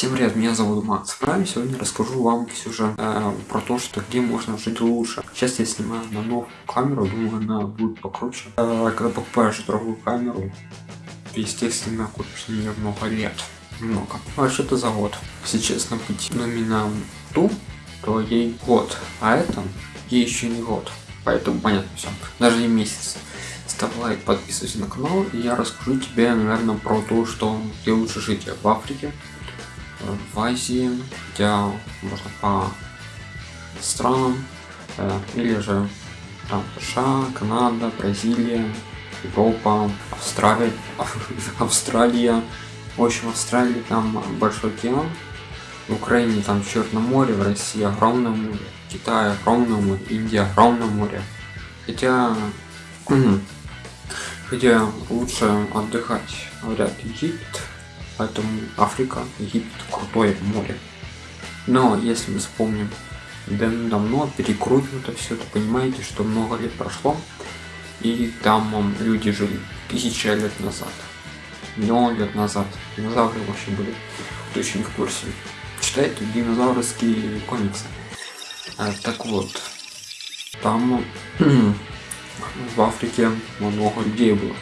Всем привет, меня зовут Макс Прайм. Сегодня расскажу вам сюжет э, про то, что где можно жить лучше. Сейчас я снимаю на новую камеру, думаю, она будет покруче. Э, когда покупаешь другую камеру, естественно, купишь на нее много лет. Много. Вообще-то за год. Если честно быть номиналом ту, то ей год, а это ей еще не год. Поэтому понятно все. Даже не месяц ставь лайк, подписывайся на канал, и я расскажу тебе, наверное, про то, что где лучше жить в Африке, в Азии, где можно по странам, э, или же там США, Канада, Бразилия, Европа, Австралия, Австралия. В общем, в Австралии там большой океан, в Украине там Черное море, в России огромное море, в Китае огромное море, Индия огромное море. Хотя, хотя лучше отдыхать, говорят, Египет, Поэтому Африка, Египет, крутое море. Но если мы вспомним давно перекрутнуто все, то понимаете, что много лет прошло, и там люди жили тысячи лет назад, миллион лет назад. Динозавры вообще были, кто еще в курсе. Читайте динозаврские комиксы. А, так вот, там в Африке много людей было.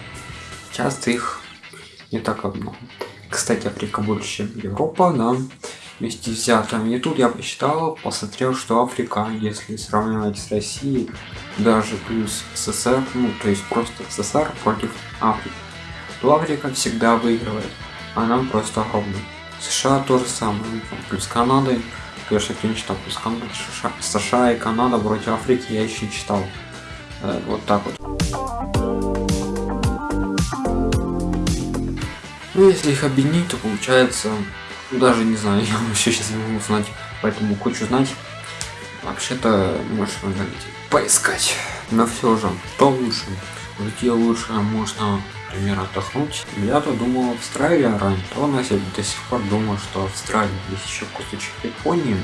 Часто их не так много. Кстати, Африка больше, Европа, да, вместе взятым. И тут я посчитал, посмотрел, что Африка, если сравнивать с Россией, даже плюс СССР, ну, то есть просто СССР против Африки, то Африка всегда выигрывает. Она просто огромная. США то же самое, плюс Канады, конечно, кто не читал, плюс Канада, США, США и Канада против Африки я еще читал. Э, вот так вот. Ну, если их объединить, то получается, ну, даже не знаю, я вообще сейчас не могу узнать, поэтому хочу знать. Вообще-то, можешь поискать. Но все же, что лучше? Где лучше можно, например, отдохнуть? Я-то думал Австралия раньше, то у я до сих пор думаю, что Австралия, есть еще кусочек Японии,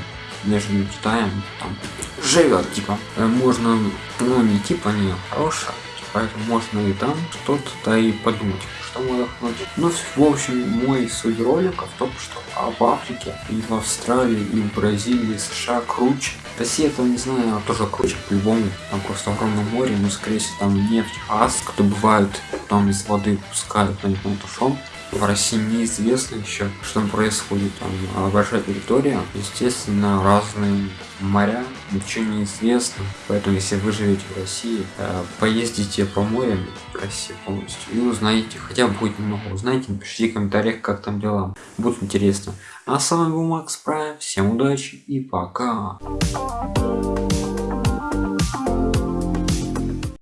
между Китаем, там живет, типа, э, можно, ну не типа, не хорошая, поэтому можно и там что-то да и подумать что можно отдохнуть ну в общем мой суть ролика в том что а в африке и в австралии и в бразилии сша круче. Россия там не знаю тоже круче по-любому. Там просто огромное море но скорее всего там нефть газ кто бывает там из воды пускают на непонятно что в России неизвестно еще, что происходит. Там а большая территория, естественно, разные моря, ничего не известно. Поэтому, если вы живете в России, э, поездите по морям России полностью и узнаете, хотя бы будет немного узнаете, напишите в комментариях, как там дела. Будет интересно. А с вами был Макс Прайм, всем удачи и пока.